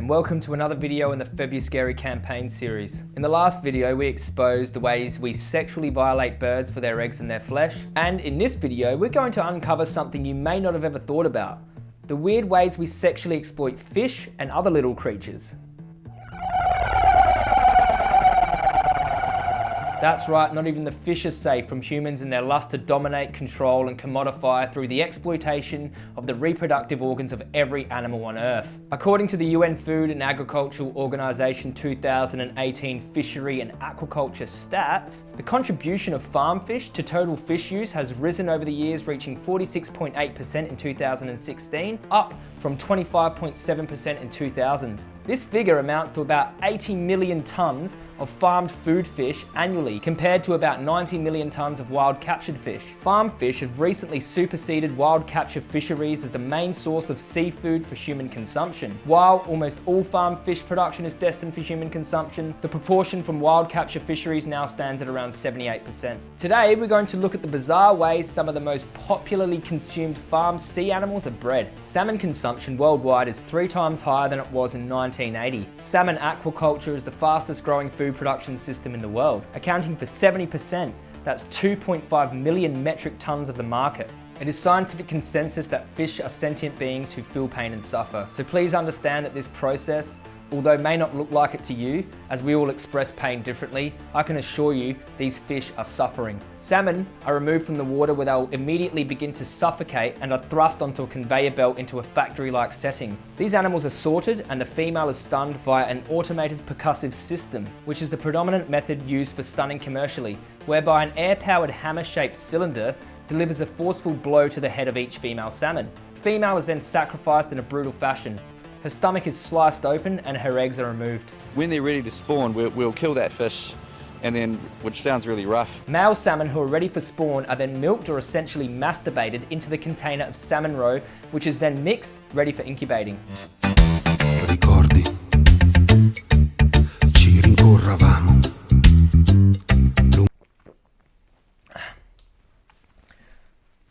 And welcome to another video in the Febuscary campaign series. In the last video we exposed the ways we sexually violate birds for their eggs and their flesh and in this video we're going to uncover something you may not have ever thought about. The weird ways we sexually exploit fish and other little creatures. That's right, not even the fish are safe from humans and their lust to dominate, control and commodify through the exploitation of the reproductive organs of every animal on Earth. According to the UN Food and Agricultural Organization 2018 Fishery and Aquaculture stats, the contribution of farm fish to total fish use has risen over the years reaching 46.8% in 2016, up from 25.7% in 2000. This figure amounts to about 80 million tonnes of farmed food fish annually, compared to about 90 million tonnes of wild captured fish. Farm fish have recently superseded wild capture fisheries as the main source of seafood for human consumption. While almost all farm fish production is destined for human consumption, the proportion from wild capture fisheries now stands at around 78%. Today, we're going to look at the bizarre ways some of the most popularly consumed farmed sea animals are bred. Salmon consumption worldwide is three times higher than it was in 19 1980. Salmon aquaculture is the fastest growing food production system in the world, accounting for 70%, that's 2.5 million metric tons of the market. It is scientific consensus that fish are sentient beings who feel pain and suffer. So please understand that this process Although may not look like it to you, as we all express pain differently, I can assure you these fish are suffering. Salmon are removed from the water where they'll immediately begin to suffocate and are thrust onto a conveyor belt into a factory-like setting. These animals are sorted and the female is stunned via an automated percussive system, which is the predominant method used for stunning commercially, whereby an air-powered hammer-shaped cylinder delivers a forceful blow to the head of each female salmon. Female is then sacrificed in a brutal fashion, her stomach is sliced open and her eggs are removed. When they're ready to spawn, we'll, we'll kill that fish and then, which sounds really rough. Male salmon who are ready for spawn are then milked or essentially masturbated into the container of salmon roe, which is then mixed, ready for incubating. Ricordi, ci rincorravamo.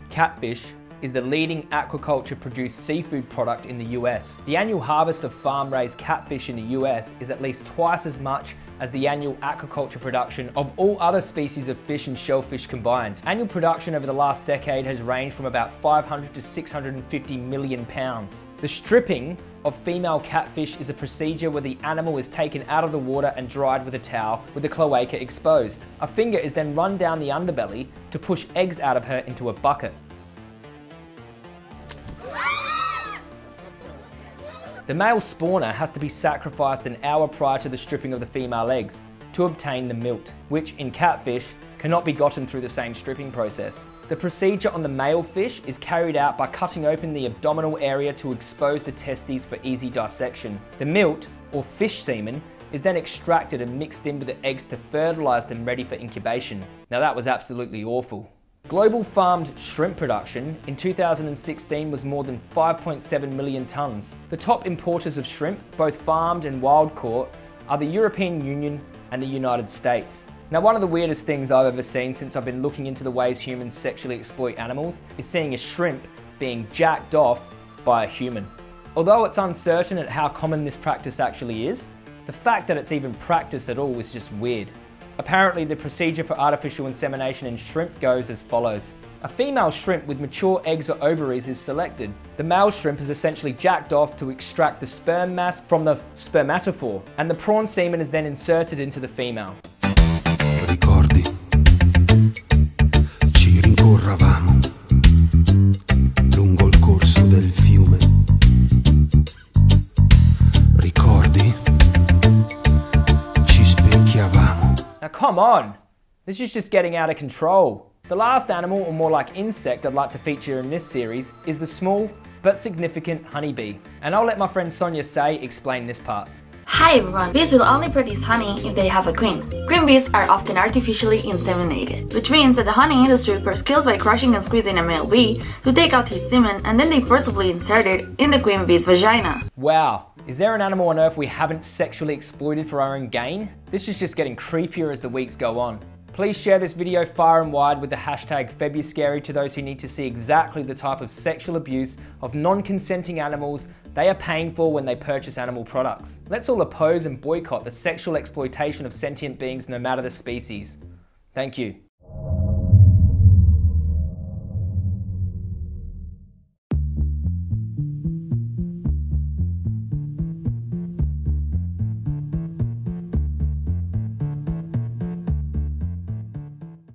Catfish is the leading aquaculture produced seafood product in the US. The annual harvest of farm-raised catfish in the US is at least twice as much as the annual aquaculture production of all other species of fish and shellfish combined. Annual production over the last decade has ranged from about 500 to 650 million pounds. The stripping of female catfish is a procedure where the animal is taken out of the water and dried with a towel with the cloaca exposed. A finger is then run down the underbelly to push eggs out of her into a bucket. The male spawner has to be sacrificed an hour prior to the stripping of the female eggs to obtain the milt, which in catfish cannot be gotten through the same stripping process. The procedure on the male fish is carried out by cutting open the abdominal area to expose the testes for easy dissection. The milt, or fish semen, is then extracted and mixed in with the eggs to fertilise them ready for incubation. Now that was absolutely awful. Global farmed shrimp production in 2016 was more than 5.7 million tonnes. The top importers of shrimp, both farmed and wild caught, are the European Union and the United States. Now one of the weirdest things I've ever seen since I've been looking into the ways humans sexually exploit animals is seeing a shrimp being jacked off by a human. Although it's uncertain at how common this practice actually is, the fact that it's even practiced at all is just weird. Apparently the procedure for artificial insemination in shrimp goes as follows. A female shrimp with mature eggs or ovaries is selected. The male shrimp is essentially jacked off to extract the sperm mass from the spermatophore, and the prawn semen is then inserted into the female. Ricordi, ci rincorravamo come on! This is just getting out of control. The last animal, or more like insect I'd like to feature in this series is the small but significant honeybee. And I'll let my friend Sonia Say explain this part. Hi everyone, bees will only produce honey if they have a queen. Queen bees are often artificially inseminated, which means that the honey industry first kills by crushing and squeezing a male bee to take out his semen and then they forcibly insert it in the queen bee's vagina. Wow, is there an animal on earth we haven't sexually exploited for our own gain? This is just getting creepier as the weeks go on. Please share this video far and wide with the hashtag Febuscary to those who need to see exactly the type of sexual abuse of non-consenting animals they are paying for when they purchase animal products. Let's all oppose and boycott the sexual exploitation of sentient beings no matter the species. Thank you.